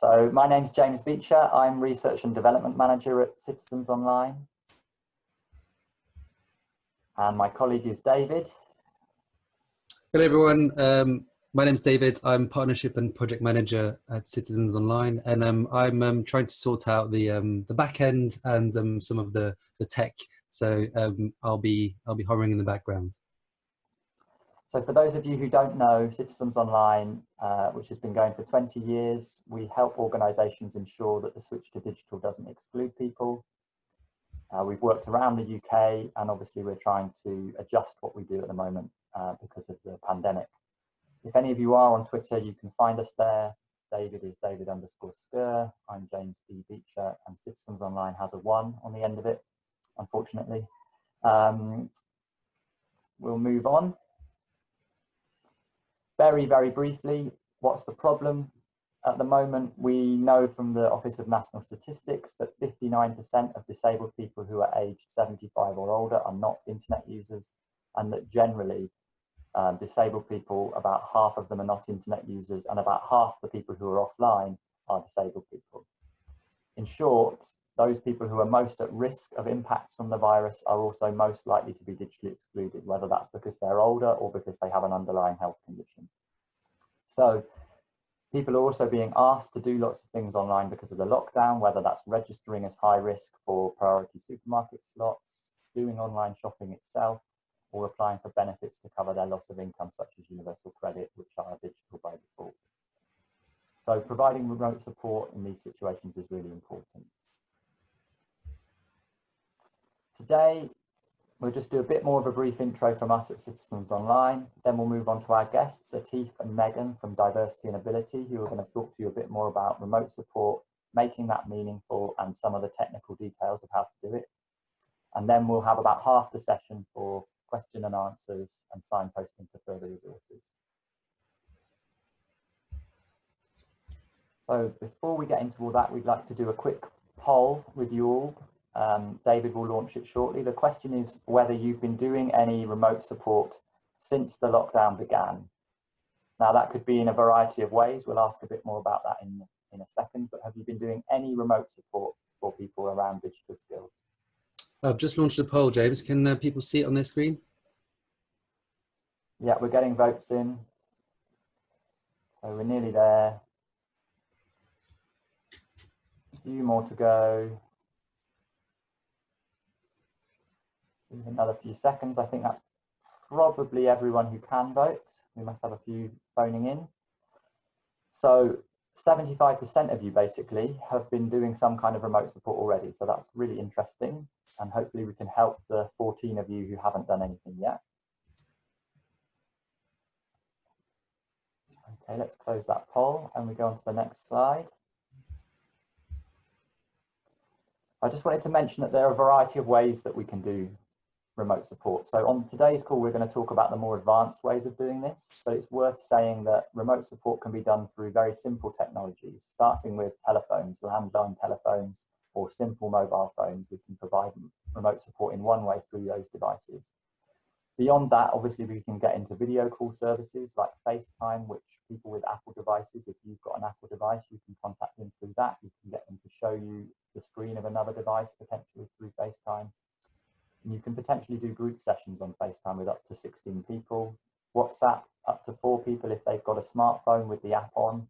So my name's James Beecher. I'm Research and Development Manager at Citizens Online. And my colleague is David. Hello everyone, um, my name is David. I'm Partnership and Project Manager at Citizens Online and um, I'm um, trying to sort out the, um, the back end and um, some of the, the tech. So um, I'll, be, I'll be hovering in the background. So for those of you who don't know, Citizens Online, uh, which has been going for 20 years, we help organisations ensure that the switch to digital doesn't exclude people. Uh, we've worked around the UK and obviously we're trying to adjust what we do at the moment uh, because of the pandemic. If any of you are on Twitter, you can find us there. David is David underscore Skur. I'm James D. Beecher and Citizens Online has a one on the end of it, unfortunately. Um, we'll move on. Very, very briefly, what's the problem? At the moment, we know from the Office of National Statistics that 59% of disabled people who are aged 75 or older are not internet users and that generally um, disabled people, about half of them are not internet users and about half the people who are offline are disabled people. In short, those people who are most at risk of impacts from the virus are also most likely to be digitally excluded, whether that's because they're older or because they have an underlying health condition. So people are also being asked to do lots of things online because of the lockdown, whether that's registering as high risk for priority supermarket slots, doing online shopping itself, or applying for benefits to cover their loss of income, such as universal credit, which are digital by default. So providing remote support in these situations is really important. Today, we'll just do a bit more of a brief intro from us at Citizens Online. Then we'll move on to our guests, Atif and Megan from Diversity and Ability, who are going to talk to you a bit more about remote support, making that meaningful and some of the technical details of how to do it. And then we'll have about half the session for question and answers and signposting to further resources. So before we get into all that, we'd like to do a quick poll with you all um, David will launch it shortly. The question is whether you've been doing any remote support since the lockdown began. Now that could be in a variety of ways. We'll ask a bit more about that in, in a second, but have you been doing any remote support for people around digital skills? I've just launched a poll, James. Can uh, people see it on their screen? Yeah, we're getting votes in. So we're nearly there. A few more to go. Another few seconds. I think that's probably everyone who can vote. We must have a few phoning in. So 75% of you basically have been doing some kind of remote support already. So that's really interesting. And hopefully we can help the 14 of you who haven't done anything yet. Okay, let's close that poll and we go on to the next slide. I just wanted to mention that there are a variety of ways that we can do remote support. So on today's call, we're going to talk about the more advanced ways of doing this. So it's worth saying that remote support can be done through very simple technologies, starting with telephones, landline telephones, or simple mobile phones. We can provide remote support in one way through those devices. Beyond that, obviously, we can get into video call services like FaceTime, which people with Apple devices, if you've got an Apple device, you can contact them through that. You can get them to show you the screen of another device, potentially through FaceTime. You can potentially do group sessions on FaceTime with up to 16 people. WhatsApp, up to four people if they've got a smartphone with the app on.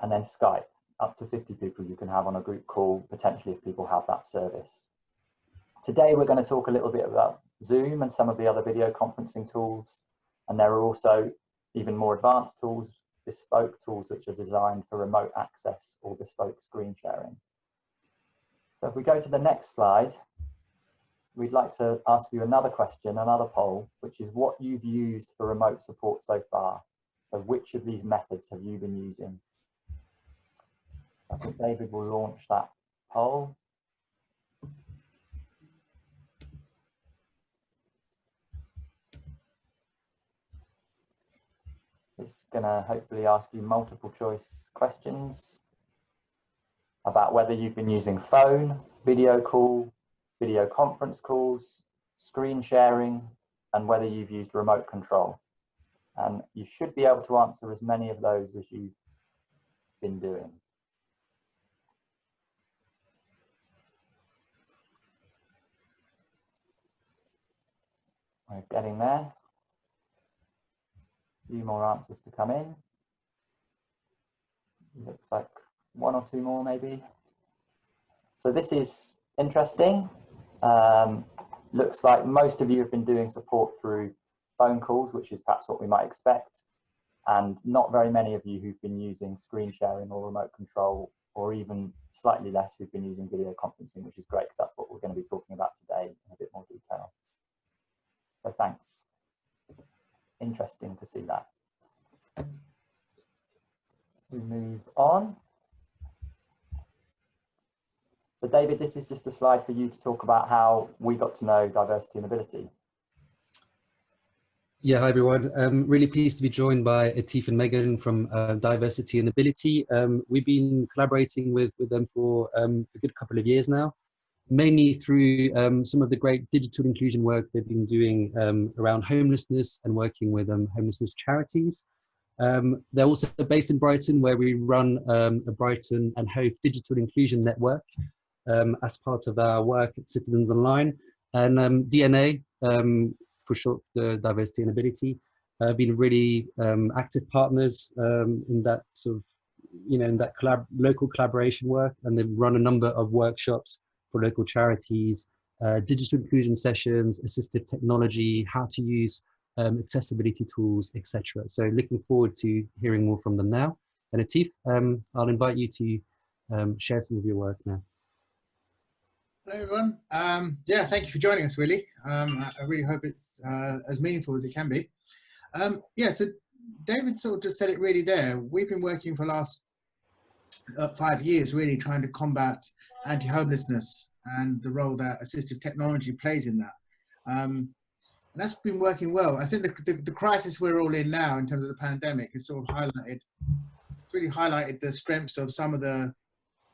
And then Skype, up to 50 people you can have on a group call, potentially if people have that service. Today we're going to talk a little bit about Zoom and some of the other video conferencing tools. And there are also even more advanced tools, bespoke tools which are designed for remote access or bespoke screen sharing. So if we go to the next slide, we'd like to ask you another question, another poll, which is what you've used for remote support so far. So which of these methods have you been using? I think David will launch that poll. It's going to hopefully ask you multiple choice questions about whether you've been using phone, video call, video conference calls, screen sharing, and whether you've used remote control. And you should be able to answer as many of those as you've been doing. We're getting there. A few more answers to come in. Looks like one or two more maybe. So this is interesting. Um, looks like most of you have been doing support through phone calls, which is perhaps what we might expect. And not very many of you who've been using screen sharing or remote control, or even slightly less who've been using video conferencing, which is great because that's what we're going to be talking about today in a bit more detail. So thanks. Interesting to see that. We move on. So David, this is just a slide for you to talk about how we got to know diversity and ability. Yeah, hi everyone. Um, really pleased to be joined by Atif and Megan from uh, Diversity and Ability. Um, we've been collaborating with, with them for um, a good couple of years now, mainly through um, some of the great digital inclusion work they've been doing um, around homelessness and working with um, homelessness charities. they're also based in Brighton where we run a Brighton and Hove digital inclusion network as part of our work at Citizens Online. And DNA, for short, the diversity and ability, uh, been really um, active partners um, in that sort of, you know, in that collab local collaboration work, and they've run a number of workshops for local charities, uh, digital inclusion sessions, assistive technology, how to use um, accessibility tools, etc. So looking forward to hearing more from them now. And Atif, um, I'll invite you to um, share some of your work now. Hello everyone. Um, yeah, thank you for joining us, Willie. Um, I, really hope it's uh, as meaningful as it can be. Um, yeah, so David sort of just said it really there. We've been working for the last uh, five years really trying to combat anti-homelessness and the role that assistive technology plays in that. Um, and that's been working well. I think the, the, the, crisis we're all in now in terms of the pandemic has sort of highlighted, really highlighted the strengths of some of the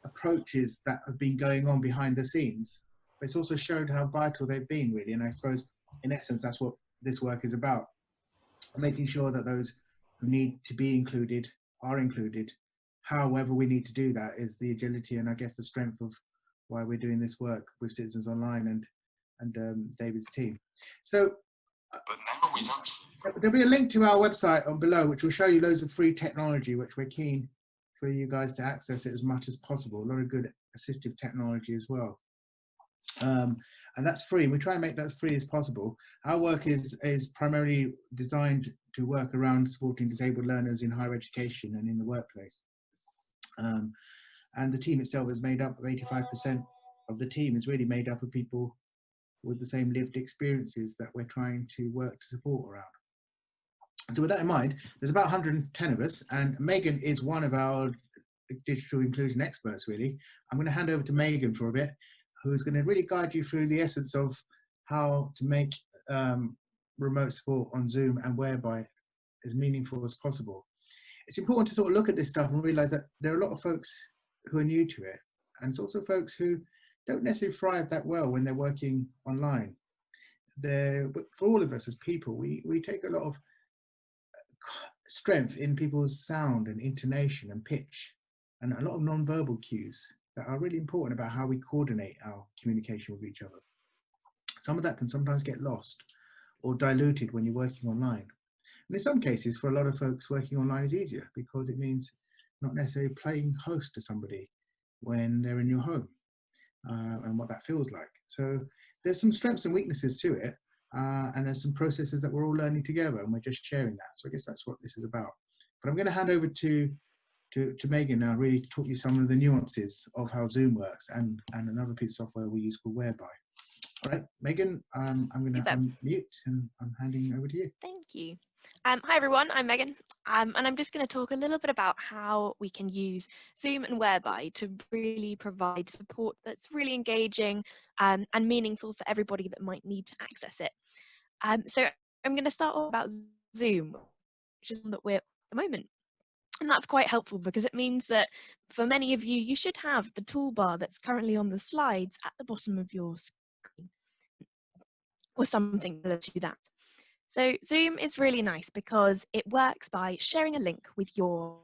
approaches that have been going on behind the scenes. But it's also showed how vital they've been really. And I suppose in essence, that's what this work is about. Making sure that those who need to be included are included. However we need to do that is the agility and I guess the strength of why we're doing this work with Citizens Online and, and um, David's team. So but now we There'll be a link to our website on below, which will show you loads of free technology, which we're keen for you guys to access it as much as possible. A lot of good assistive technology as well. Um, and that's free. And we try and make that as free as possible. Our work is, is primarily designed to work around supporting disabled learners in higher education and in the workplace. Um, and the team itself is made up of 85% of the team is really made up of people with the same lived experiences that we're trying to work to support around. So with that in mind, there's about 110 of us, and Megan is one of our digital inclusion experts, really. I'm going to hand over to Megan for a bit, who's going to really guide you through the essence of how to make um, remote support on Zoom and whereby as meaningful as possible. It's important to sort of look at this stuff and realize that there are a lot of folks who are new to it, and it's also folks who don't necessarily thrive that well when they're working online. They're, for all of us as people, we, we take a lot of strength in people's sound and intonation and pitch and a lot of non-verbal cues that are really important about how we coordinate our communication with each other. Some of that can sometimes get lost or diluted when you're working online. And in some cases, for a lot of folks, working online is easier because it means not necessarily playing host to somebody when they're in your home uh, and what that feels like. So there's some strengths and weaknesses to it, uh, and there's some processes that we're all learning together and we're just sharing that. So I guess that's what this is about. But I'm going to hand over to to, to Megan now, really talk you some of the nuances of how Zoom works and, and another piece of software we use called Whereby. All right, Megan, um, I'm going to unmute and I'm handing over to you. Thank you. Um, hi everyone, I'm Megan, um, and I'm just going to talk a little bit about how we can use Zoom and Whereby to really provide support that's really engaging um, and meaningful for everybody that might need to access it. Um, so I'm going to start off about Zoom, which is one that we're at the moment. And that's quite helpful because it means that for many of you, you should have the toolbar that's currently on the slides at the bottom of your screen or something to that. So Zoom is really nice because it works by sharing a link with your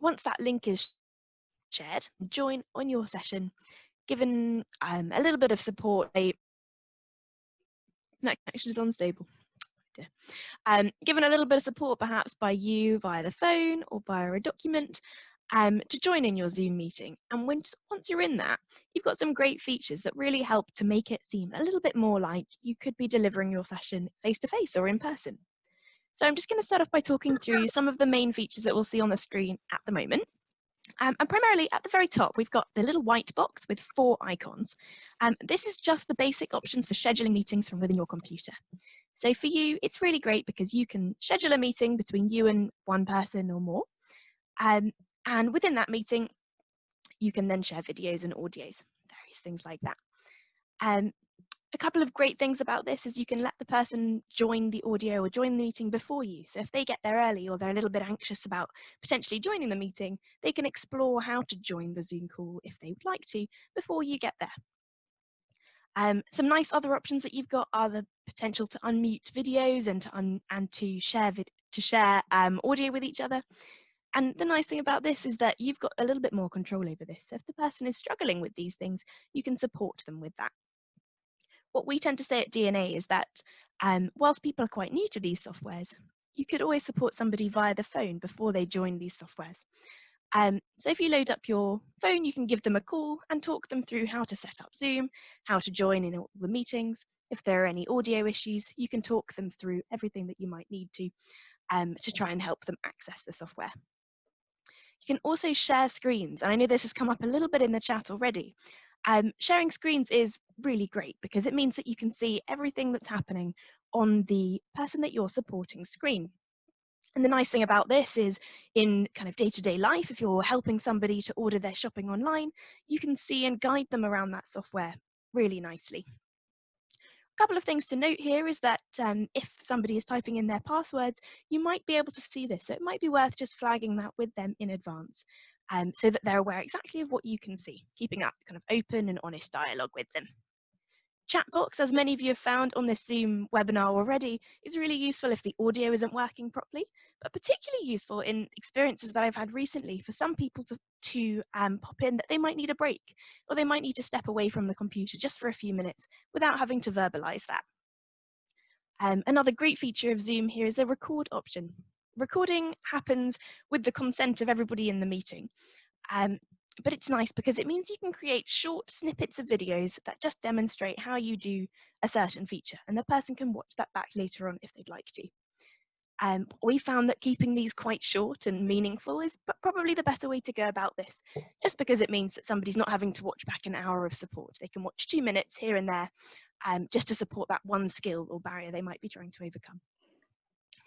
once that link is shared, join on your session, given um, a little bit of support, a internet connection is unstable. Um, given a little bit of support perhaps by you via the phone or via a document um, to join in your Zoom meeting. And when, once you're in that, you've got some great features that really help to make it seem a little bit more like you could be delivering your session face to face or in person. So I'm just going to start off by talking through some of the main features that we'll see on the screen at the moment. Um, and primarily at the very top, we've got the little white box with four icons. Um, this is just the basic options for scheduling meetings from within your computer. So for you, it's really great because you can schedule a meeting between you and one person or more. Um, and within that meeting, you can then share videos and audios, various things like that. Um, a couple of great things about this is you can let the person join the audio or join the meeting before you. So if they get there early or they're a little bit anxious about potentially joining the meeting, they can explore how to join the Zoom call if they would like to before you get there. Um, some nice other options that you've got are the potential to unmute videos and to un and to share to share um, audio with each other. And the nice thing about this is that you've got a little bit more control over this. So if the person is struggling with these things, you can support them with that what we tend to say at DNA is that um, whilst people are quite new to these softwares, you could always support somebody via the phone before they join these softwares. Um, so if you load up your phone, you can give them a call and talk them through how to set up Zoom, how to join in all the meetings. If there are any audio issues, you can talk them through everything that you might need to um, to try and help them access the software. You can also share screens, and I know this has come up a little bit in the chat already, um, sharing screens is really great because it means that you can see everything that's happening on the person that you're supporting screen. And the nice thing about this is in kind of day-to-day -day life, if you're helping somebody to order their shopping online, you can see and guide them around that software really nicely. A couple of things to note here is that um, if somebody is typing in their passwords, you might be able to see this. So it might be worth just flagging that with them in advance um, so that they're aware exactly of what you can see, keeping that kind of open and honest dialogue with them. Chatbox, as many of you have found on this Zoom webinar already, is really useful if the audio isn't working properly, but particularly useful in experiences that I've had recently for some people to, to um, pop in that they might need a break or they might need to step away from the computer just for a few minutes without having to verbalize that. Um, another great feature of Zoom here is the record option recording happens with the consent of everybody in the meeting. Um, but it's nice because it means you can create short snippets of videos that just demonstrate how you do a certain feature and the person can watch that back later on if they'd like to. Um, we found that keeping these quite short and meaningful is probably the better way to go about this, just because it means that somebody's not having to watch back an hour of support. They can watch two minutes here and there um, just to support that one skill or barrier they might be trying to overcome.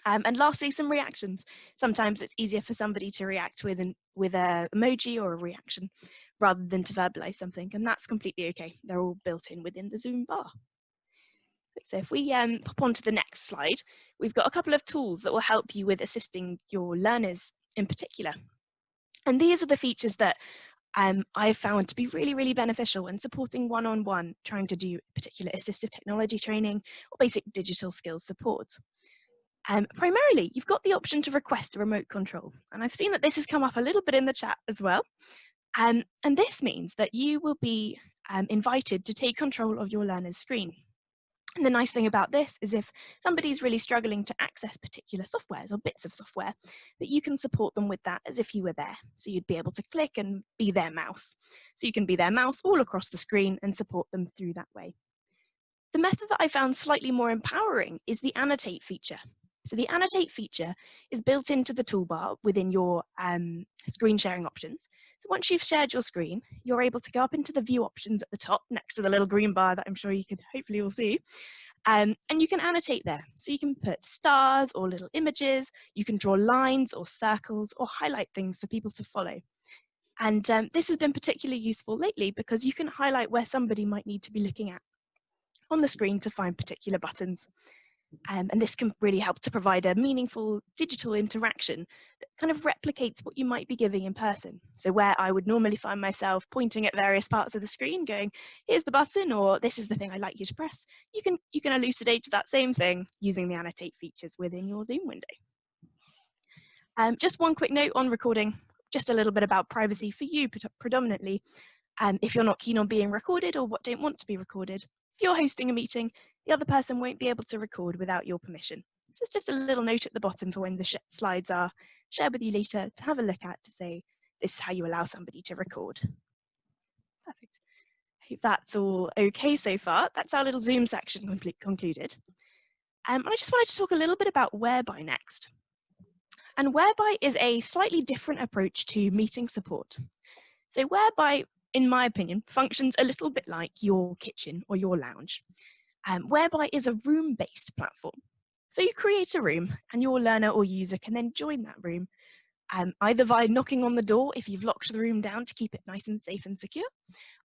Um, and lastly, some reactions. Sometimes it's easier for somebody to react with an with a emoji or a reaction rather than to verbalize something, and that's completely okay. They're all built in within the Zoom bar. So if we um, pop on to the next slide, we've got a couple of tools that will help you with assisting your learners in particular. And these are the features that um, I've found to be really, really beneficial when supporting one-on-one, -on -one, trying to do particular assistive technology training or basic digital skills support. Um, primarily, you've got the option to request a remote control. And I've seen that this has come up a little bit in the chat as well. Um, and this means that you will be um, invited to take control of your learner's screen. And the nice thing about this is if somebody's really struggling to access particular softwares or bits of software, that you can support them with that as if you were there. So you'd be able to click and be their mouse. So you can be their mouse all across the screen and support them through that way. The method that I found slightly more empowering is the annotate feature. So the annotate feature is built into the toolbar within your um, screen sharing options. So once you've shared your screen, you're able to go up into the view options at the top next to the little green bar that I'm sure you can hopefully all see. Um, and you can annotate there. So you can put stars or little images, you can draw lines or circles or highlight things for people to follow. And um, this has been particularly useful lately because you can highlight where somebody might need to be looking at on the screen to find particular buttons. Um, and this can really help to provide a meaningful digital interaction that kind of replicates what you might be giving in person. So where I would normally find myself pointing at various parts of the screen going, here's the button, or this is the thing I'd like you to press, you can, you can elucidate that same thing using the annotate features within your Zoom window. Um, just one quick note on recording, just a little bit about privacy for you predominantly. Um, if you're not keen on being recorded or what don't want to be recorded, if you're hosting a meeting, the other person won't be able to record without your permission. So it's just a little note at the bottom for when the slides are shared with you later to have a look at to say, this is how you allow somebody to record. Perfect. I Hope that's all okay so far. That's our little Zoom section concluded. Um, and I just wanted to talk a little bit about Whereby next. And Whereby is a slightly different approach to meeting support. So Whereby, in my opinion, functions a little bit like your kitchen or your lounge. Um, Whereby is a room-based platform. So you create a room and your learner or user can then join that room um, either by knocking on the door if you've locked the room down to keep it nice and safe and secure,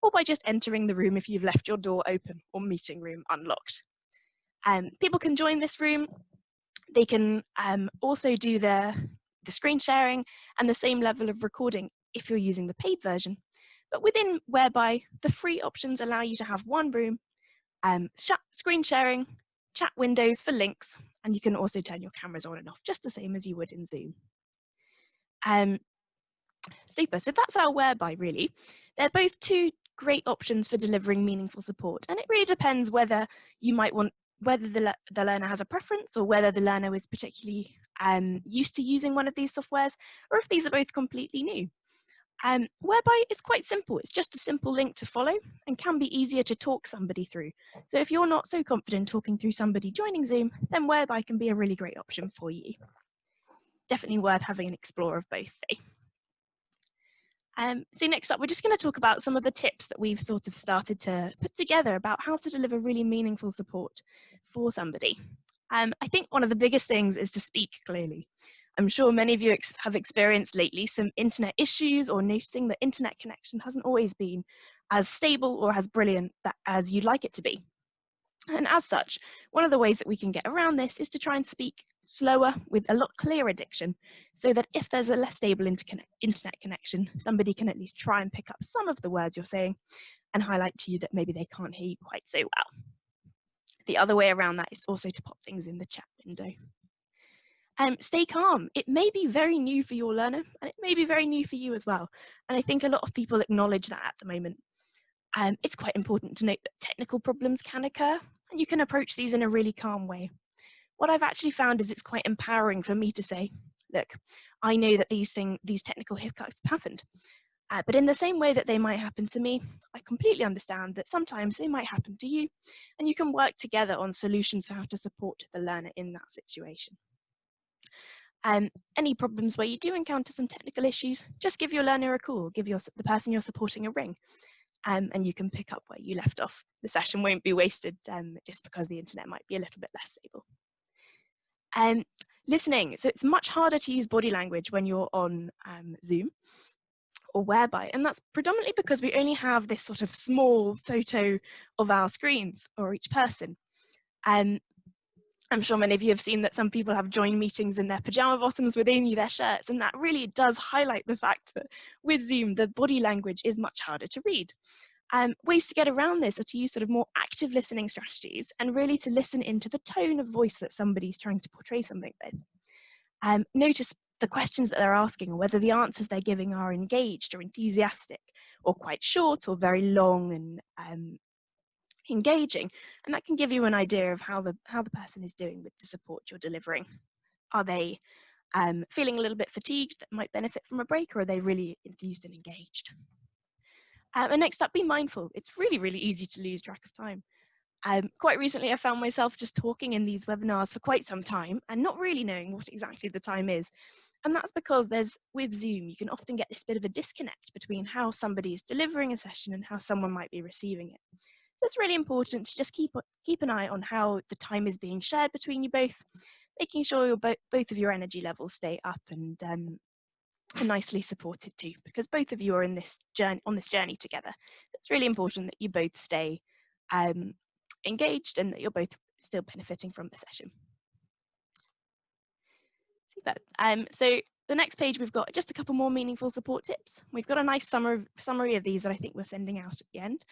or by just entering the room if you've left your door open or meeting room unlocked. Um, people can join this room. They can um, also do the, the screen sharing and the same level of recording if you're using the paid version. But within Whereby, the free options allow you to have one room, um, screen sharing, chat windows for links, and you can also turn your cameras on and off just the same as you would in Zoom. Um, super, so that's our whereby really. They're both two great options for delivering meaningful support and it really depends whether you might want whether the, the learner has a preference or whether the learner is particularly um, used to using one of these softwares or if these are both completely new. Um, whereby it's quite simple. It's just a simple link to follow and can be easier to talk somebody through. So if you're not so confident talking through somebody joining Zoom, then whereby can be a really great option for you definitely worth having an explore of both. Um, so next up, we're just going to talk about some of the tips that we've sort of started to put together about how to deliver really meaningful support for somebody. Um, I think one of the biggest things is to speak clearly. I'm sure many of you ex have experienced lately some internet issues or noticing that internet connection hasn't always been as stable or as brilliant that, as you'd like it to be. And as such, one of the ways that we can get around this is to try and speak slower with a lot clearer diction so that if there's a less stable internet connection, somebody can at least try and pick up some of the words you're saying and highlight to you that maybe they can't hear you quite so well. The other way around that is also to pop things in the chat window. Um, stay calm. It may be very new for your learner and it may be very new for you as well. And I think a lot of people acknowledge that at the moment um, it's quite important to note that technical problems can occur and you can approach these in a really calm way. What I've actually found is it's quite empowering for me to say, look, I know that these thing, these technical hiccups have happened, uh, but in the same way that they might happen to me, I completely understand that sometimes they might happen to you, and you can work together on solutions for how to support the learner in that situation. Um, any problems where you do encounter some technical issues, just give your learner a call, give your, the person you're supporting a ring, um, and you can pick up where you left off. The session won't be wasted um, just because the internet might be a little bit less stable. Um, listening, so it's much harder to use body language when you're on um, Zoom or whereby, and that's predominantly because we only have this sort of small photo of our screens or each person. Um, I'm sure many of you have seen that some people have joined meetings in their pajama bottoms with only their shirts, and that really does highlight the fact that with Zoom, the body language is much harder to read. Um, ways to get around this are to use sort of more active listening strategies and really to listen into the tone of voice that somebody's trying to portray something with. Um, notice the questions that they're asking or whether the answers they're giving are engaged or enthusiastic or quite short or very long and um, engaging and that can give you an idea of how the how the person is doing with the support you're delivering. Are they um, feeling a little bit fatigued that might benefit from a break or are they really enthused and engaged? Um, and next up be mindful. It's really really easy to lose track of time. Um, quite recently I found myself just talking in these webinars for quite some time and not really knowing what exactly the time is. And that's because there's with Zoom, you can often get this bit of a disconnect between how somebody is delivering a session and how someone might be receiving it. So it's really important to just keep keep an eye on how the time is being shared between you both, making sure your bo both of your energy levels stay up and um, nicely supported too, because both of you are in this journey on this journey together. It's really important that you both stay um, engaged and that you're both still benefiting from the session. Super. Um, so the next page we've got just a couple more meaningful support tips. We've got a nice summary, summary of these that I think we're sending out at the end.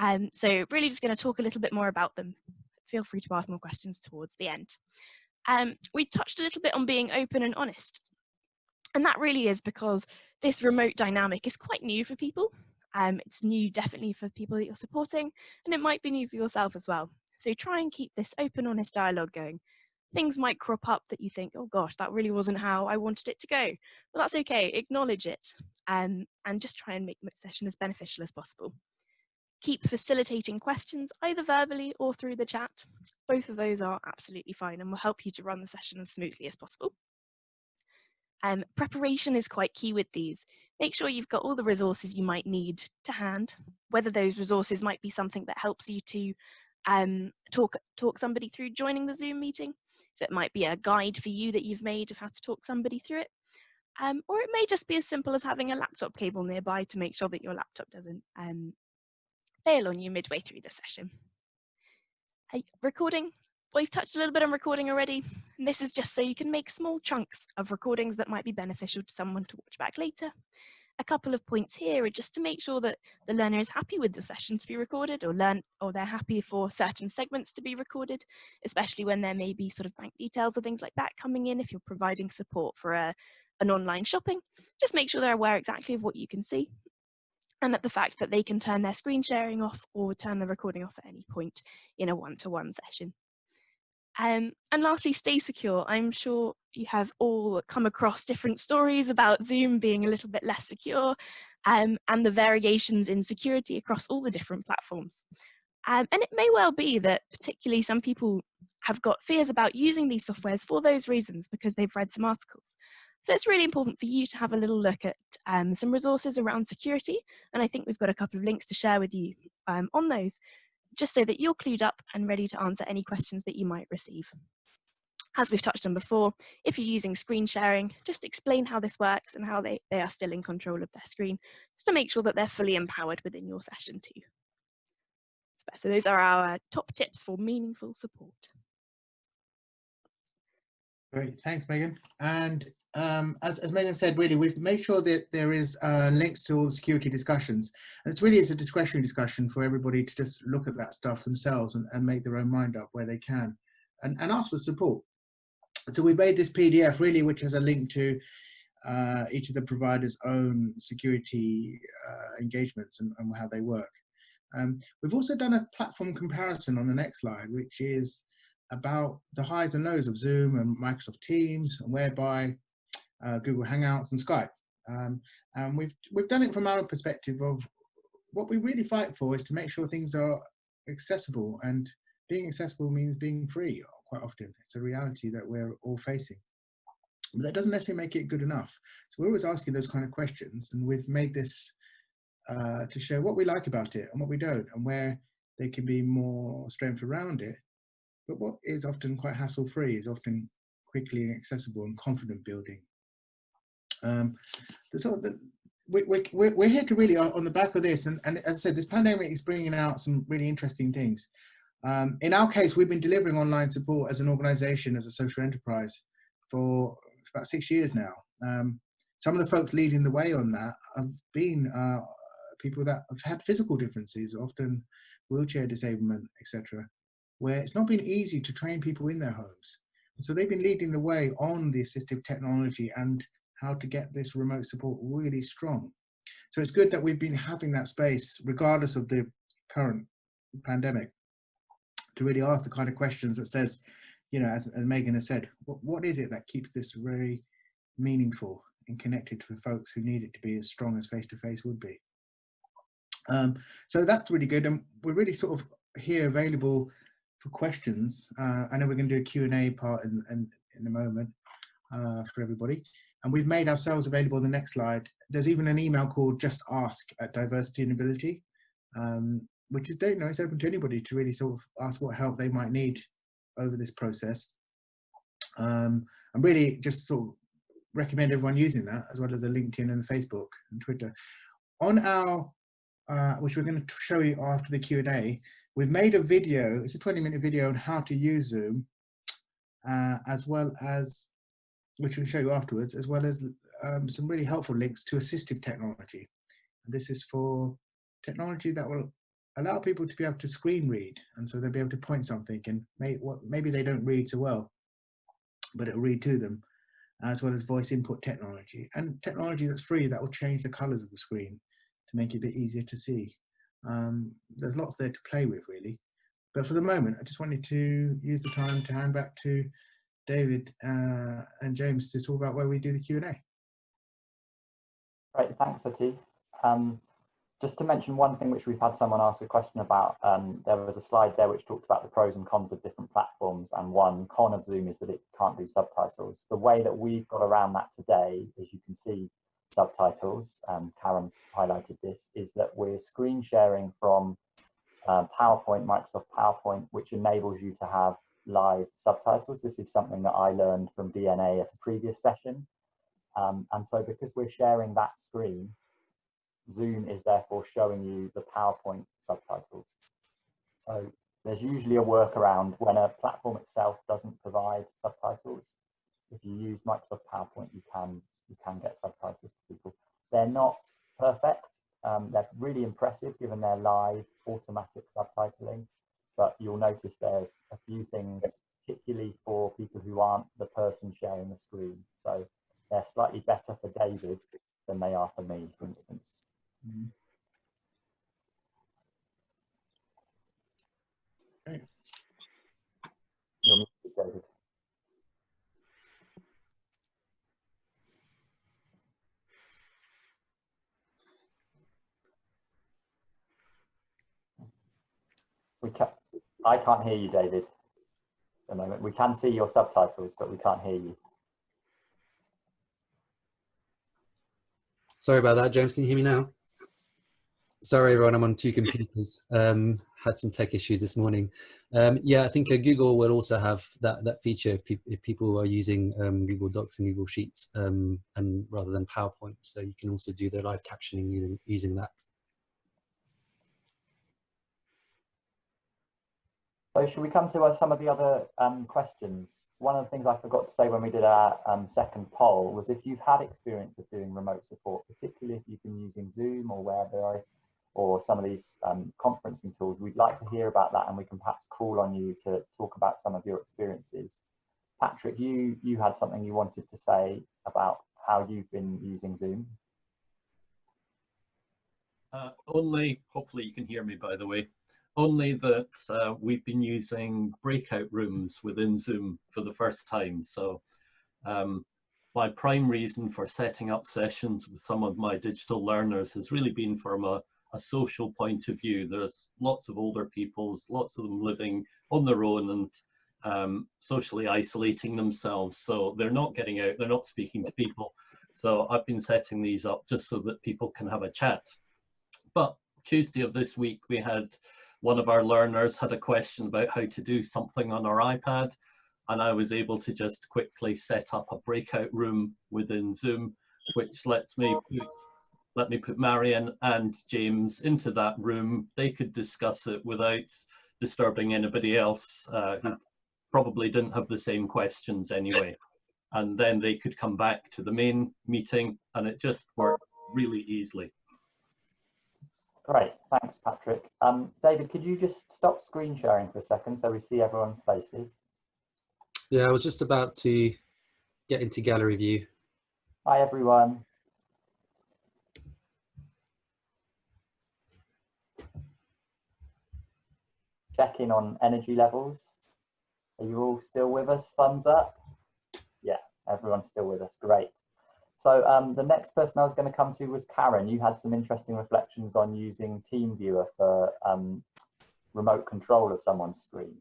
Um, so really just going to talk a little bit more about them. Feel free to ask more questions towards the end. Um, we touched a little bit on being open and honest. And that really is because this remote dynamic is quite new for people. Um, it's new definitely for people that you're supporting, and it might be new for yourself as well. So try and keep this open, honest dialogue going. Things might crop up that you think, oh gosh, that really wasn't how I wanted it to go. Well, that's okay, acknowledge it um, and just try and make the session as beneficial as possible. Keep facilitating questions either verbally or through the chat. Both of those are absolutely fine and will help you to run the session as smoothly as possible. Um, preparation is quite key with these. Make sure you've got all the resources you might need to hand, whether those resources might be something that helps you to um, talk, talk somebody through joining the Zoom meeting. So it might be a guide for you that you've made of how to talk somebody through it. Um, or it may just be as simple as having a laptop cable nearby to make sure that your laptop doesn't um, fail on you midway through the session. Hey, recording, we've touched a little bit on recording already, and this is just so you can make small chunks of recordings that might be beneficial to someone to watch back later. A couple of points here are just to make sure that the learner is happy with the session to be recorded or learn or they're happy for certain segments to be recorded, especially when there may be sort of bank details or things like that coming in if you're providing support for a, an online shopping. Just make sure they're aware exactly of what you can see and that the fact that they can turn their screen sharing off or turn the recording off at any point in a one-to-one -one session. Um, and lastly, stay secure. I'm sure you have all come across different stories about Zoom being a little bit less secure um, and the variations in security across all the different platforms. Um, and it may well be that particularly some people have got fears about using these softwares for those reasons because they've read some articles. So it's really important for you to have a little look at um, some resources around security. And I think we've got a couple of links to share with you um, on those, just so that you're clued up and ready to answer any questions that you might receive. As we've touched on before, if you're using screen sharing, just explain how this works and how they, they are still in control of their screen, just to make sure that they're fully empowered within your session too. So those are our top tips for meaningful support. Great, thanks, Megan. And um, as, as Megan said, really, we've made sure that there is uh, links to all the security discussions. And it's really, it's a discretionary discussion for everybody to just look at that stuff themselves and, and make their own mind up where they can and, and ask for support. So we made this PDF really, which has a link to uh, each of the providers' own security uh, engagements and, and, how they work. Um, we've also done a platform comparison on the next slide, which is about the highs and lows of Zoom and Microsoft Teams, whereby uh, Google Hangouts and Skype. Um, and we've, we've done it from our perspective of what we really fight for is to make sure things are accessible and being accessible means being free quite often. It's a reality that we're all facing. But that doesn't necessarily make it good enough. So we're always asking those kind of questions and we've made this uh, to show what we like about it and what we don't and where there can be more strength around it. But what is often quite hassle free is often quickly accessible and confident building um, so the, we, we, we're here to really, on the back of this, and, and as I said, this pandemic is bringing out some really interesting things. Um, in our case, we've been delivering online support as an organization, as a social enterprise, for about six years now. Um, some of the folks leading the way on that have been uh, people that have had physical differences, often wheelchair disablement, etc., where it's not been easy to train people in their homes. So they've been leading the way on the assistive technology and how to get this remote support really strong. So it's good that we've been having that space, regardless of the current pandemic, to really ask the kind of questions that says, you know, as, as Megan has said, what, what is it that keeps this very meaningful and connected to the folks who need it to be as strong as face-to-face -face would be. Um, so that's really good. And we're really sort of here available for questions. Uh, I know we're going to do a Q&A part in, in, in a moment uh, for everybody and we've made ourselves available the next slide. There's even an email called just ask at diversity and ability, um, which is, you know, it's open to anybody to really sort of ask what help they might need over this process. Um, and really just sort of recommend everyone using that as well as the LinkedIn and the Facebook and Twitter. On our, uh, which we're going to show you after the Q&A, we've made a video, it's a 20 minute video on how to use Zoom, uh, as well as which we'll show you afterwards, as well as um, some really helpful links to assistive technology. And this is for technology that will allow people to be able to screen read, and so they'll be able to point something and may, maybe they don't read so well, but it'll read to them, as well as voice input technology and technology that's free that will change the colors of the screen to make it a bit easier to see. Um, there's lots there to play with really. but for the moment, I just wanted to use the time to hand back to David uh, and James to talk about where we do the Q&A. Great, thanks, Atif. Um, just to mention one thing which we've had someone ask a question about, um, there was a slide there which talked about the pros and cons of different platforms and one con of Zoom is that it can't do subtitles. The way that we've got around that today, as you can see subtitles, um, Karen's highlighted this, is that we're screen sharing from uh, PowerPoint, Microsoft PowerPoint, which enables you to have live subtitles. This is something that I learned from DNA at a previous session. Um, and so because we're sharing that screen, Zoom is therefore showing you the PowerPoint subtitles. So there's usually a workaround when a platform itself doesn't provide subtitles. If you use Microsoft PowerPoint, you can you can get subtitles to people. They're not perfect. Um, they're really impressive given their live automatic subtitling, but you'll notice there's a few things, particularly for people who aren't the person sharing the screen. So they're slightly better for David than they are for me, for instance. Mm-hmm. Okay. You're muted, David. We I can't hear you, David. At the moment, we can see your subtitles, but we can't hear you. Sorry about that, James. Can you hear me now? Sorry, everyone. I'm on two computers. Um, had some tech issues this morning. Um, yeah, I think uh, Google will also have that that feature if, pe if people are using um, Google Docs and Google Sheets, um, and rather than PowerPoint. So you can also do the live captioning using, using that. So should we come to uh, some of the other um, questions? One of the things I forgot to say when we did our um, second poll was if you've had experience of doing remote support, particularly if you've been using Zoom or Whereby, or some of these um, conferencing tools, we'd like to hear about that and we can perhaps call on you to talk about some of your experiences. Patrick, you, you had something you wanted to say about how you've been using Zoom. Uh, only, hopefully you can hear me by the way only that uh, we've been using breakout rooms within Zoom for the first time. So um, my prime reason for setting up sessions with some of my digital learners has really been from a, a social point of view. There's lots of older peoples, lots of them living on their own and um, socially isolating themselves. So they're not getting out, they're not speaking to people. So I've been setting these up just so that people can have a chat. But Tuesday of this week, we had one of our learners had a question about how to do something on our iPad and I was able to just quickly set up a breakout room within Zoom, which lets me put, let me put Marion and James into that room. They could discuss it without disturbing anybody else uh, who probably didn't have the same questions anyway. And then they could come back to the main meeting and it just worked really easily. Great, thanks, Patrick. Um, David, could you just stop screen sharing for a second so we see everyone's faces? Yeah, I was just about to get into gallery view. Hi, everyone. Check in on energy levels. Are you all still with us? Thumbs up. Yeah, everyone's still with us. Great. So um, the next person I was going to come to was Karen. You had some interesting reflections on using TeamViewer for um, remote control of someone's screen.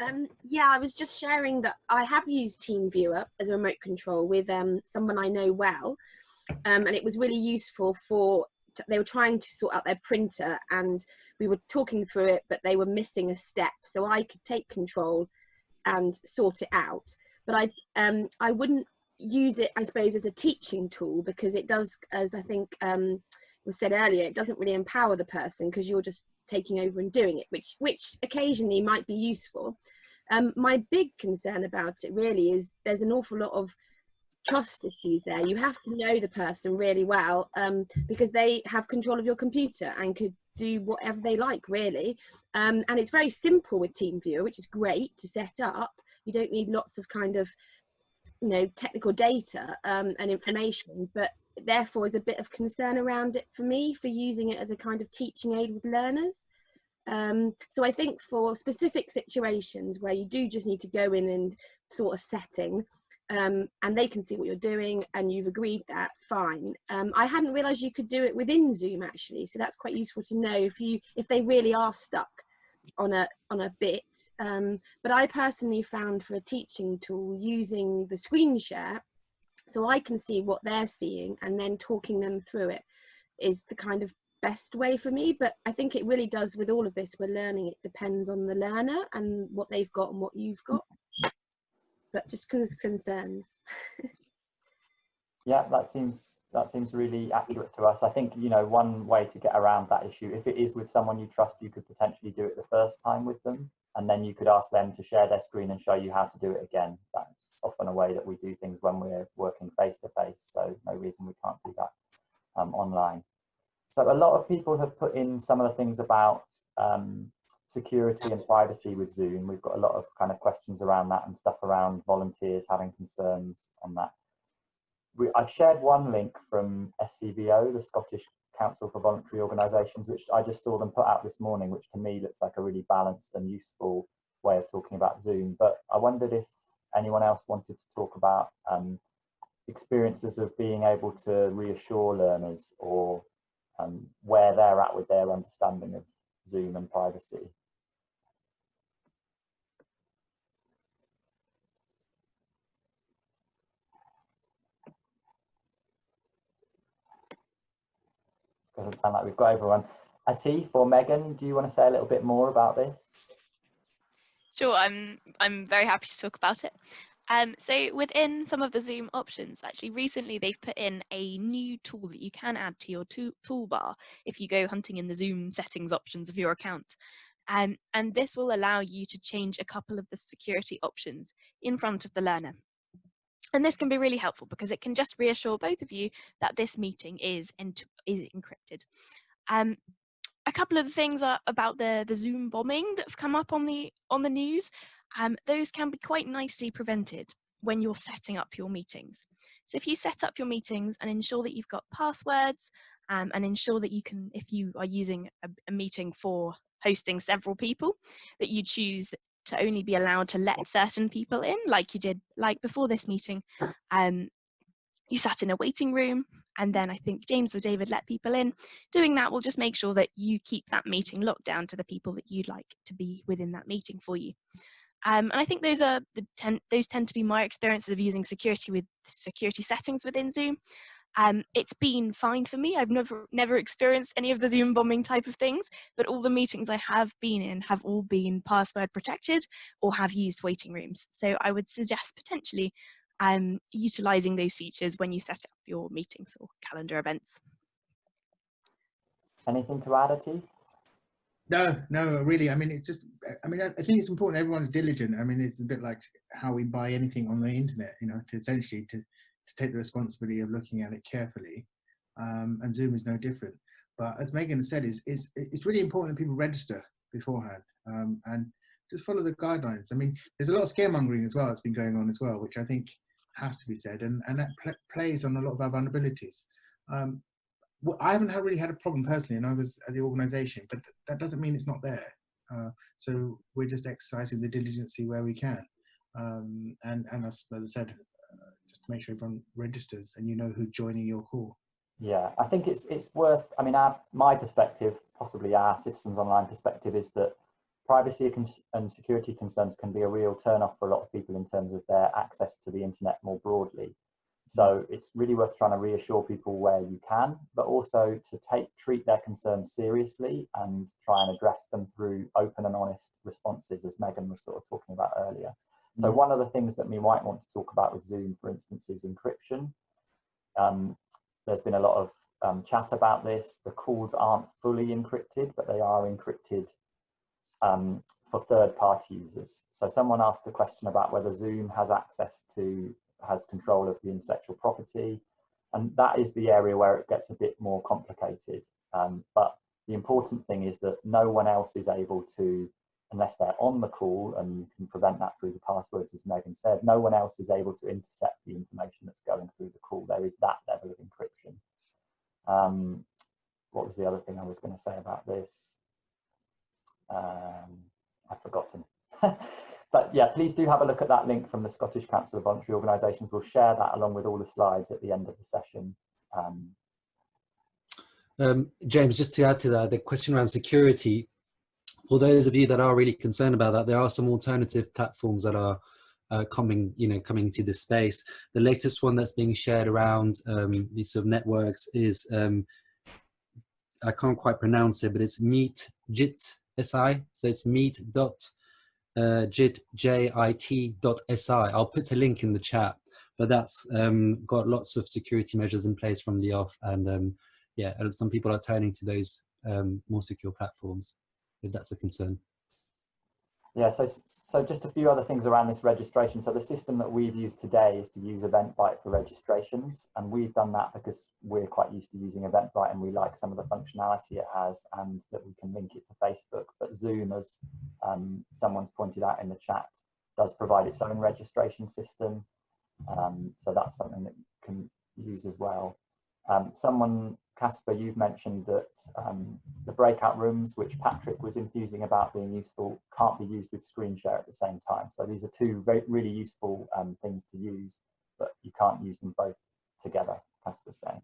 Um, yeah, I was just sharing that I have used TeamViewer as a remote control with um, someone I know well, um, and it was really useful for. They were trying to sort out their printer, and we were talking through it, but they were missing a step, so I could take control and sort it out. But I, um, I wouldn't use it, I suppose, as a teaching tool because it does, as I think um, was said earlier, it doesn't really empower the person because you're just taking over and doing it, which which occasionally might be useful. Um, my big concern about it really is there's an awful lot of trust issues there. You have to know the person really well um, because they have control of your computer and could do whatever they like really. Um, and it's very simple with TeamViewer, which is great to set up. You don't need lots of kind of you know technical data um, and information but therefore is a bit of concern around it for me for using it as a kind of teaching aid with learners Um, so I think for specific situations where you do just need to go in and sort of setting, um, and they can see what you're doing and you've agreed that, fine. Um, I hadn't realised you could do it within Zoom actually, so that's quite useful to know if you if they really are stuck on a on a bit. Um, but I personally found for a teaching tool using the screen share, so I can see what they're seeing and then talking them through it is the kind of best way for me but i think it really does with all of this we're learning it depends on the learner and what they've got and what you've got but just concerns yeah that seems that seems really accurate to us i think you know one way to get around that issue if it is with someone you trust you could potentially do it the first time with them and then you could ask them to share their screen and show you how to do it again that's often a way that we do things when we're working face to face so no reason we can't do that um, online so a lot of people have put in some of the things about um, security and privacy with Zoom. We've got a lot of kind of questions around that and stuff around volunteers having concerns on that. We, I've shared one link from SCVO, the Scottish Council for Voluntary Organisations, which I just saw them put out this morning, which to me looks like a really balanced and useful way of talking about Zoom. But I wondered if anyone else wanted to talk about um, experiences of being able to reassure learners or um, where they're at with their understanding of Zoom and privacy. Doesn't sound like we've got everyone. Atif or Megan, do you want to say a little bit more about this? Sure, I'm I'm very happy to talk about it. Um, so within some of the Zoom options, actually recently they've put in a new tool that you can add to your to toolbar if you go hunting in the Zoom settings options of your account. Um, and this will allow you to change a couple of the security options in front of the learner. And this can be really helpful because it can just reassure both of you that this meeting is, is encrypted. Um, a couple of the things are about the, the Zoom bombing that have come up on the on the news um, those can be quite nicely prevented when you're setting up your meetings. So if you set up your meetings and ensure that you've got passwords um, and ensure that you can, if you are using a, a meeting for hosting several people, that you choose to only be allowed to let certain people in, like you did, like before this meeting. Um, you sat in a waiting room and then I think James or David let people in. Doing that will just make sure that you keep that meeting locked down to the people that you'd like to be within that meeting for you. Um, and I think those are the ten, those tend to be my experiences of using security with security settings within Zoom. Um, it's been fine for me. I've never never experienced any of the Zoom bombing type of things, but all the meetings I have been in have all been password protected or have used waiting rooms. So I would suggest potentially um, utilizing those features when you set up your meetings or calendar events. Anything to add, Atif? No, no, really. I mean, it's just, I mean, I think it's important everyone's diligent. I mean, it's a bit like how we buy anything on the internet, you know, to essentially to, to take the responsibility of looking at it carefully. Um, and Zoom is no different. But as Megan said, is is it's really important that people register beforehand um, and just follow the guidelines. I mean, there's a lot of scaremongering as well that's been going on as well, which I think has to be said, and and that pl plays on a lot of our vulnerabilities. Um, well, I haven't really had a problem personally, and I was at the organisation, but th that doesn't mean it's not there. Uh, so we're just exercising the diligency where we can, um, and and as, as I said, just to make sure everyone registers and you know who's joining your call. Yeah, I think it's it's worth. I mean, our, my perspective, possibly our citizens online perspective, is that privacy and security concerns can be a real turn off for a lot of people in terms of their access to the internet more broadly. So it's really worth trying to reassure people where you can, but also to take treat their concerns seriously and try and address them through open and honest responses, as Megan was sort of talking about earlier. So mm. one of the things that we might want to talk about with Zoom, for instance, is encryption. Um, there's been a lot of um, chat about this. The calls aren't fully encrypted, but they are encrypted um, for third-party users. So someone asked a question about whether Zoom has access to has control of the intellectual property. And that is the area where it gets a bit more complicated. Um, but the important thing is that no one else is able to, unless they're on the call, and you can prevent that through the passwords, as Megan said, no one else is able to intercept the information that's going through the call. There is that level of encryption. Um, what was the other thing I was going to say about this? Um, I've forgotten. but yeah, please do have a look at that link from the Scottish Council of Voluntary Organisations. We'll share that along with all the slides at the end of the session. Um, um, James, just to add to that, the question around security, for those of you that are really concerned about that, there are some alternative platforms that are uh, coming, you know, coming to this space. The latest one that's being shared around um, these sort of networks is, um, I can't quite pronounce it, but it's Meet Jit SI. So it's meet dot uh, jit jit dot si. I'll put a link in the chat, but that's um, got lots of security measures in place from the off, and um, yeah, some people are turning to those um, more secure platforms if that's a concern. Yeah, so, so just a few other things around this registration. So the system that we've used today is to use Eventbrite for registrations. And we've done that because we're quite used to using Eventbrite and we like some of the functionality it has and that we can link it to Facebook. But Zoom, as um, someone's pointed out in the chat, does provide its own registration system. Um, so that's something that you can use as well. Um, someone Casper, you've mentioned that um, the breakout rooms, which Patrick was enthusing about being useful, can't be used with screen share at the same time. So these are two really useful um, things to use, but you can't use them both together, Casper's saying.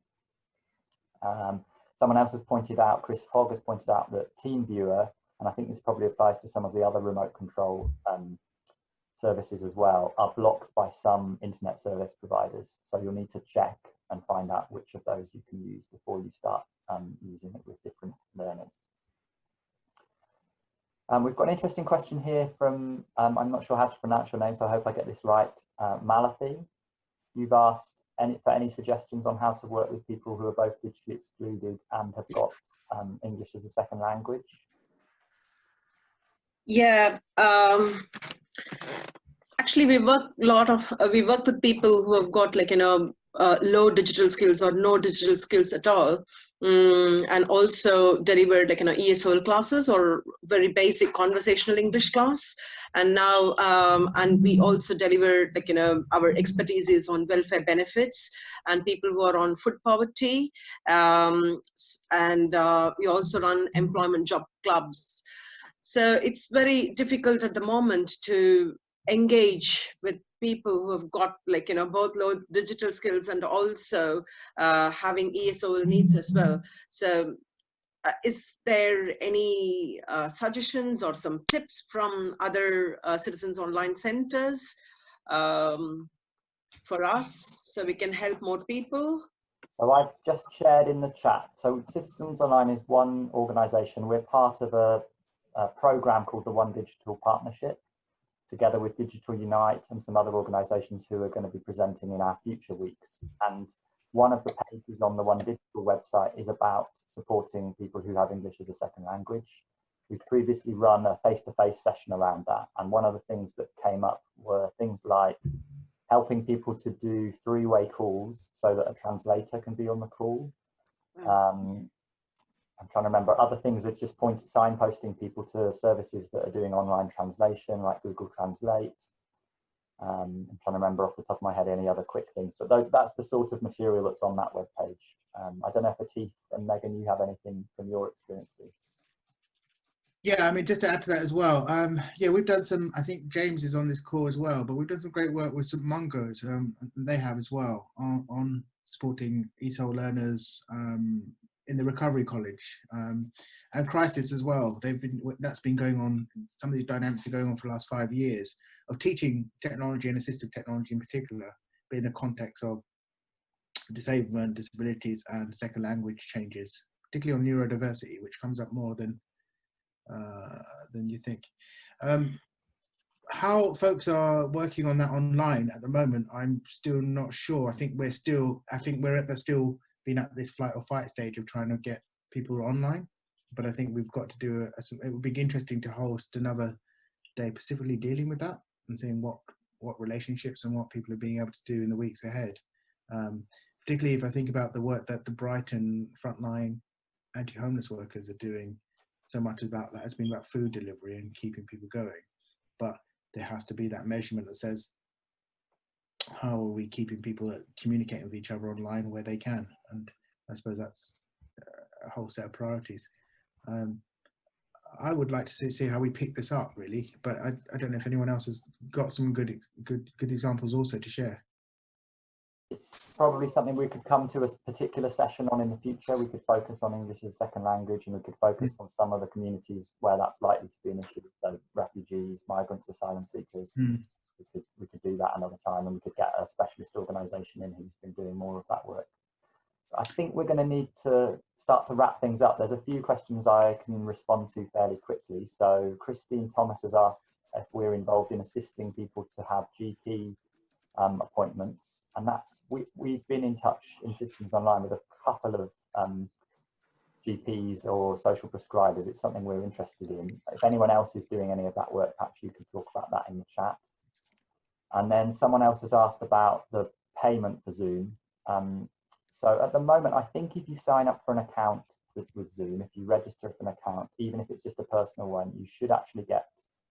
Um, someone else has pointed out, Chris Hogg has pointed out that TeamViewer, and I think this probably applies to some of the other remote control um, services as well, are blocked by some internet service providers. So you'll need to check and find out which of those you can use before you start um, using it with different learners. Um, we've got an interesting question here from, um, I'm not sure how to pronounce your name, so I hope I get this right, uh, Malathi. You've asked any, for any suggestions on how to work with people who are both digitally excluded and have got um, English as a second language. Yeah, um, actually we work a lot of, uh, we work with people who have got like, you know, uh, low digital skills or no digital skills at all. Um, and also delivered like you know ESOL classes or very basic conversational English class. And now um, and we also deliver like you know our expertise is on welfare benefits and people who are on food poverty. Um, and uh, we also run employment job clubs. So it's very difficult at the moment to engage with people who have got like you know both low digital skills and also uh, having ESOL needs as well. So uh, is there any uh, suggestions or some tips from other uh, citizens online centers um, for us so we can help more people? So I've just shared in the chat. So Citizens Online is one organisation. We're part of a, a program called the One Digital Partnership together with Digital Unite and some other organisations who are going to be presenting in our future weeks. And one of the pages on the One Digital website is about supporting people who have English as a second language. We've previously run a face-to-face -face session around that. And one of the things that came up were things like helping people to do three-way calls so that a translator can be on the call. Um, I'm trying to remember other things that just point signposting people to services that are doing online translation like Google Translate. Um, I'm trying to remember off the top of my head any other quick things, but th that's the sort of material that's on that web page. Um, I don't know if Atif and Megan, you have anything from your experiences. Yeah, I mean, just to add to that as well. Um, yeah, we've done some. I think James is on this call as well, but we've done some great work with St Mungo's. Um, they have as well on, on supporting ESOL learners, um, in the recovery college um, and crisis as well. They've been that's been going on some of these dynamics are going on for the last five years of teaching technology and assistive technology in particular but in the context of disablement disabilities and second language changes particularly on neurodiversity which comes up more than uh, than you think. Um, how folks are working on that online at the moment i'm still not sure. I think we're still i think we're at the still been at this flight or fight stage of trying to get people online. But I think we've got to do a, a, it would be interesting to host another day specifically dealing with that and seeing what what relationships and what people are being able to do in the weeks ahead. Um, particularly if I think about the work that the Brighton frontline anti-homeless workers are doing. So much about that has been about food delivery and keeping people going, but there has to be that measurement that says how are we keeping people communicating with each other online where they can? And I suppose that's a whole set of priorities. Um, I would like to see, see how we pick this up really, but I, I don't know if anyone else has got some good good good examples also to share. It's probably something we could come to a particular session on in the future. We could focus on English as a second language and we could focus on some of the communities where that's likely to be an issue, so refugees, migrants, asylum seekers. Mm. We could, we could do that another time and we could get a specialist organisation in who's been doing more of that work. I think we're going to need to start to wrap things up. There's a few questions I can respond to fairly quickly. So Christine Thomas has asked if we're involved in assisting people to have GP um, appointments, and that's we we've been in touch in Citizens Online with a couple of um, GPs or social prescribers. It's something we're interested in. If anyone else is doing any of that work, perhaps you can talk about that in the chat. And then someone else has asked about the payment for Zoom. Um, so at the moment, I think if you sign up for an account with, with Zoom, if you register for an account, even if it's just a personal one, you should actually get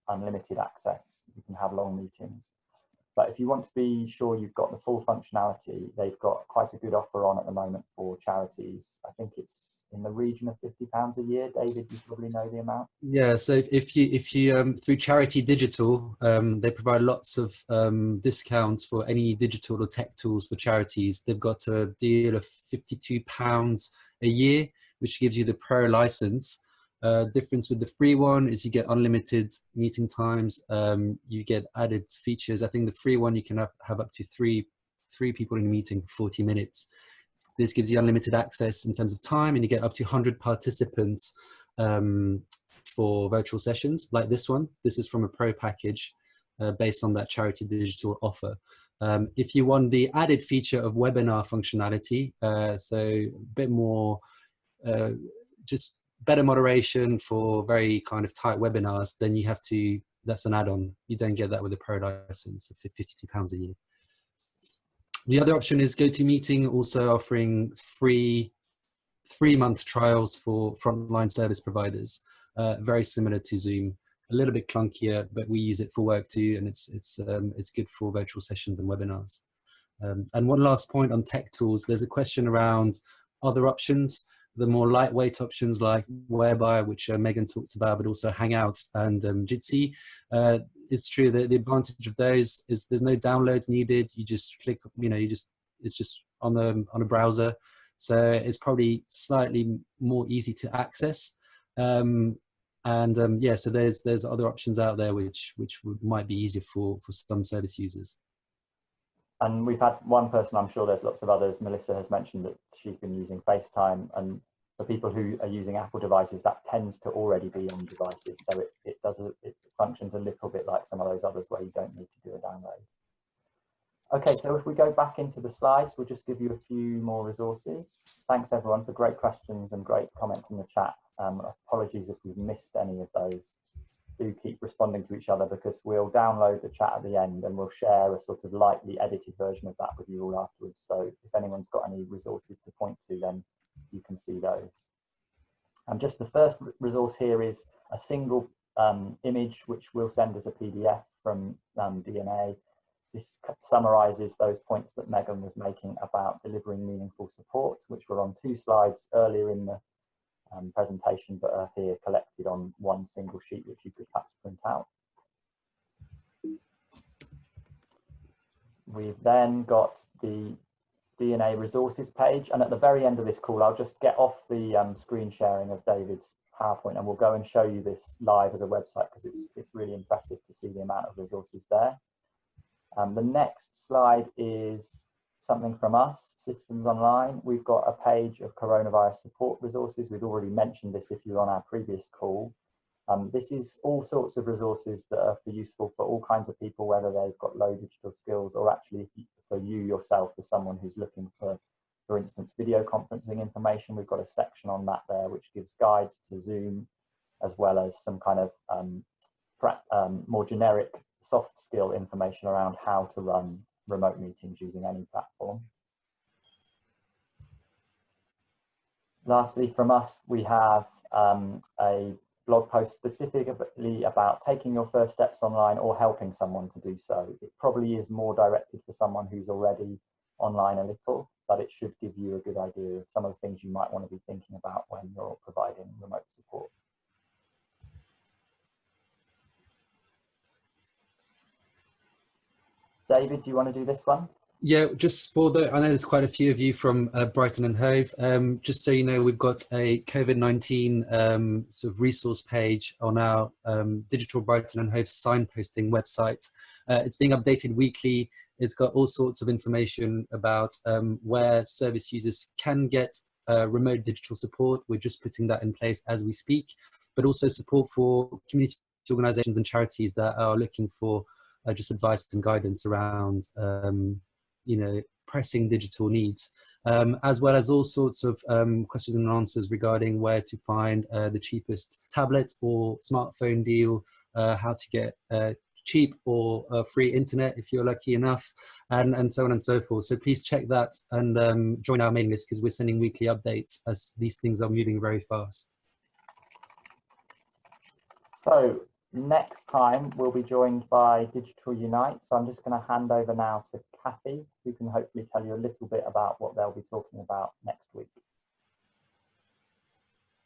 unlimited access. You can have long meetings. But if you want to be sure you've got the full functionality, they've got quite a good offer on at the moment for charities. I think it's in the region of fifty pounds a year. David, you probably know the amount. Yeah, so if you if you um, through Charity Digital, um, they provide lots of um, discounts for any digital or tech tools for charities. They've got a deal of fifty two pounds a year, which gives you the pro license. Uh, difference with the free one is you get unlimited meeting times. Um, you get added features. I think the free one you can have, have up to three three people in a meeting for 40 minutes. This gives you unlimited access in terms of time, and you get up to 100 participants um, for virtual sessions like this one. This is from a pro package uh, based on that charity digital offer. Um, if you want the added feature of webinar functionality, uh, so a bit more uh, just better moderation for very kind of tight webinars, then you have to, that's an add-on. You don't get that with a pro license of 52 pounds a year. The other option is GoToMeeting also offering free three month trials for frontline service providers, uh, very similar to Zoom, a little bit clunkier, but we use it for work too. And it's, it's, um, it's good for virtual sessions and webinars. Um, and one last point on tech tools, there's a question around other options the more lightweight options like Whereby, which uh, Megan talked about, but also Hangouts and um, Jitsi. Uh, it's true that the advantage of those is there's no downloads needed. You just click, you know, you just it's just on the on a browser, so it's probably slightly more easy to access. Um, and um, yeah, so there's there's other options out there which which would, might be easier for for some service users. And we've had one person, I'm sure there's lots of others. Melissa has mentioned that she's been using FaceTime. And for people who are using Apple devices, that tends to already be on devices. So it, it does, it functions a little bit like some of those others where you don't need to do a download. Okay, so if we go back into the slides, we'll just give you a few more resources. Thanks everyone for great questions and great comments in the chat. Um, apologies if we've missed any of those do keep responding to each other because we'll download the chat at the end and we'll share a sort of lightly edited version of that with you all afterwards. So if anyone's got any resources to point to, then you can see those. And just the first resource here is a single um, image which we'll send as a PDF from um, DNA. This summarizes those points that Megan was making about delivering meaningful support, which were on two slides earlier in the um, presentation, but are here collected on one single sheet, which you could perhaps print out. We've then got the DNA resources page, and at the very end of this call, I'll just get off the um, screen sharing of David's PowerPoint, and we'll go and show you this live as a website because it's it's really impressive to see the amount of resources there. Um, the next slide is something from us, Citizens Online. We've got a page of coronavirus support resources. We've already mentioned this if you're on our previous call. Um, this is all sorts of resources that are for useful for all kinds of people, whether they've got low digital skills or actually for you yourself as someone who's looking for, for instance, video conferencing information. We've got a section on that there, which gives guides to Zoom, as well as some kind of um, um, more generic soft skill information around how to run remote meetings using any platform. Lastly, from us, we have um, a blog post specifically about taking your first steps online or helping someone to do so. It probably is more directed for someone who's already online a little, but it should give you a good idea of some of the things you might want to be thinking about when you're providing remote support. David, do you want to do this one? Yeah, just for the, I know there's quite a few of you from uh, Brighton and Hove. Um, just so you know, we've got a COVID-19 um, sort of resource page on our um, Digital Brighton and Hove signposting website. Uh, it's being updated weekly. It's got all sorts of information about um, where service users can get uh, remote digital support. We're just putting that in place as we speak, but also support for community organizations and charities that are looking for uh, just advice and guidance around um, you know, pressing digital needs, um, as well as all sorts of um, questions and answers regarding where to find uh, the cheapest tablet or smartphone deal, uh, how to get uh, cheap or uh, free internet if you're lucky enough, and, and so on and so forth. So please check that and um, join our mailing list because we're sending weekly updates as these things are moving very fast. So Next time we'll be joined by Digital Unite. So I'm just going to hand over now to Kathy, who can hopefully tell you a little bit about what they'll be talking about next week.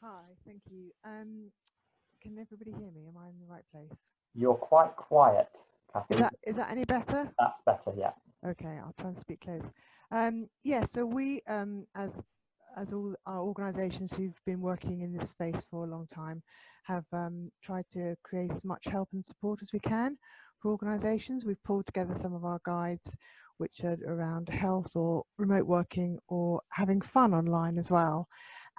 Hi, thank you. Um, can everybody hear me? Am I in the right place? You're quite quiet, Kathy. Is that, is that any better? That's better, yeah. Okay, I'll try and speak close. Um, yeah, so we, um, as as all our organisations who've been working in this space for a long time, have um, tried to create as much help and support as we can for organisations. We've pulled together some of our guides which are around health or remote working or having fun online as well.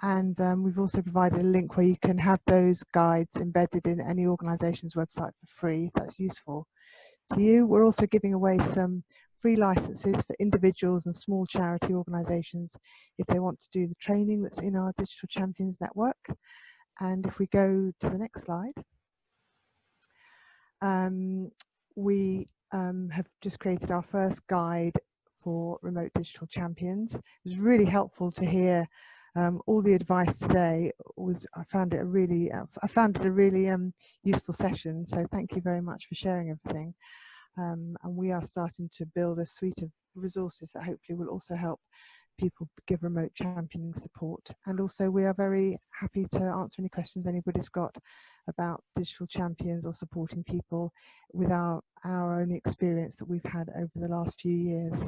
And um, we've also provided a link where you can have those guides embedded in any organisation's website for free that's useful to you. We're also giving away some free licenses for individuals and small charity organisations if they want to do the training that's in our Digital Champions Network. And if we go to the next slide, um, we um, have just created our first guide for remote digital champions. It was really helpful to hear um, all the advice today. Was I found it a really, uh, I found it a really um, useful session. So thank you very much for sharing everything. Um, and we are starting to build a suite of resources that hopefully will also help people give remote championing support. And also we are very happy to answer any questions anybody's got about digital champions or supporting people with our, our own experience that we've had over the last few years.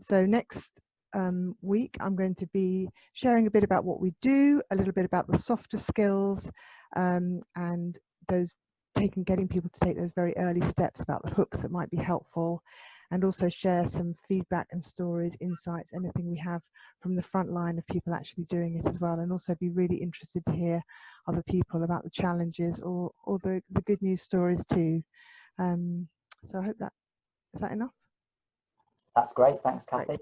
So next um, week, I'm going to be sharing a bit about what we do, a little bit about the softer skills um, and those taking, getting people to take those very early steps about the hooks that might be helpful and also share some feedback and stories, insights, anything we have from the front line of people actually doing it as well. And also be really interested to hear other people about the challenges or, or the, the good news stories too. Um, so I hope that, is that enough? That's great. Thanks, Kathy.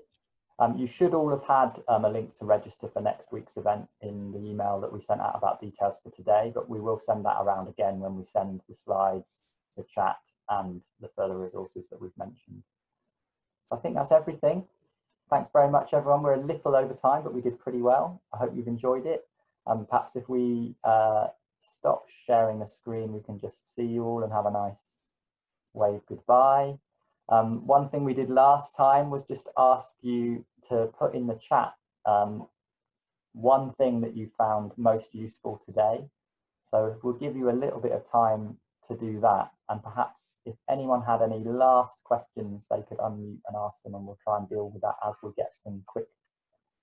Um, you should all have had um, a link to register for next week's event in the email that we sent out about details for today, but we will send that around again when we send the slides to chat and the further resources that we've mentioned. So I think that's everything. Thanks very much, everyone. We're a little over time, but we did pretty well. I hope you've enjoyed it. Um, perhaps if we uh, stop sharing the screen, we can just see you all and have a nice wave goodbye. Um, one thing we did last time was just ask you to put in the chat um, one thing that you found most useful today. So we'll give you a little bit of time to do that. And perhaps if anyone had any last questions, they could unmute and ask them and we'll try and deal with that as we get some quick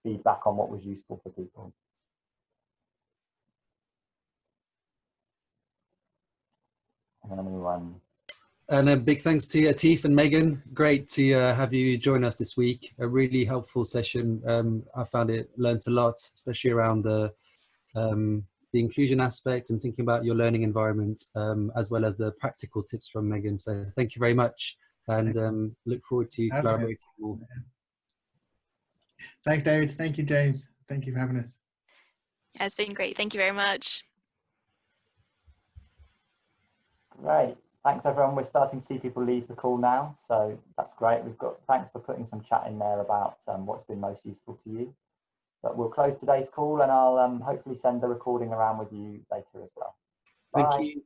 feedback on what was useful for people. And anyone? And a big thanks to Atif and Megan. Great to uh, have you join us this week. A really helpful session. Um, I found it, learned a lot, especially around the um, the inclusion aspect and thinking about your learning environment, um, as well as the practical tips from Megan. So thank you very much and um, look forward to okay. collaborating more. Thanks, David. Thank you, James. Thank you for having us. Yeah, it's been great. Thank you very much. Great. Thanks, everyone. We're starting to see people leave the call now, so that's great. We've got thanks for putting some chat in there about um, what's been most useful to you. But we'll close today's call and I'll um, hopefully send the recording around with you later as well. Bye. Thank you.